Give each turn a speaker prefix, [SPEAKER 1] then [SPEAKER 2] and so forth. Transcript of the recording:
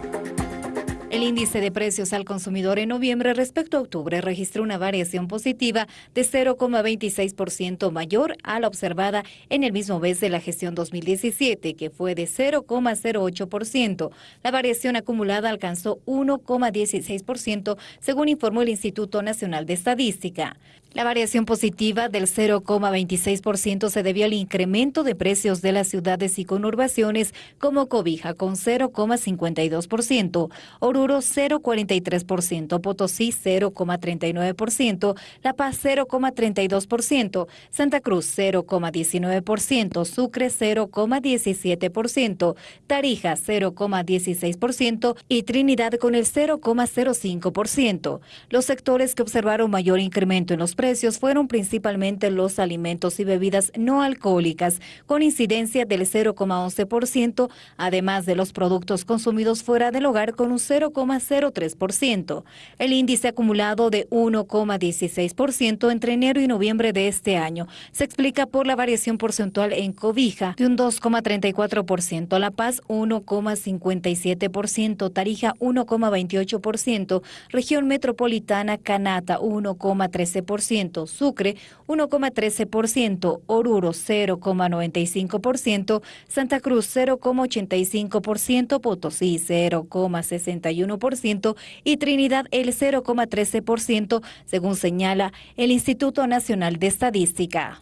[SPEAKER 1] you El índice de precios al consumidor en noviembre respecto a octubre registró una variación positiva de 0,26% mayor a la observada en el mismo mes de la gestión 2017, que fue de 0,08%. La variación acumulada alcanzó 1,16%, según informó el Instituto Nacional de Estadística. La variación positiva del 0,26% se debió al incremento de precios de las ciudades y conurbaciones como Cobija con 0,52%, Oruro 0,43%, Potosí 0,39%, La Paz 0,32%, Santa Cruz 0,19%, Sucre 0,17%, Tarija 0,16% y Trinidad con el 0,05%. Los sectores que observaron mayor incremento en los precios fueron principalmente los alimentos y bebidas no alcohólicas, con incidencia del 0,11%, además de los productos consumidos fuera del hogar con un 0,03%. El índice acumulado de 1,16% entre enero y noviembre de este año se explica por la variación porcentual en cobija de un 2,34%, La Paz 1,57%, Tarija 1,28%, región metropolitana Canata 1,13%, Sucre 1,13%, Oruro 0,95%, Santa Cruz 0,85%, Potosí 0,61% y Trinidad el 0,13%, según señala el Instituto Nacional de Estadística.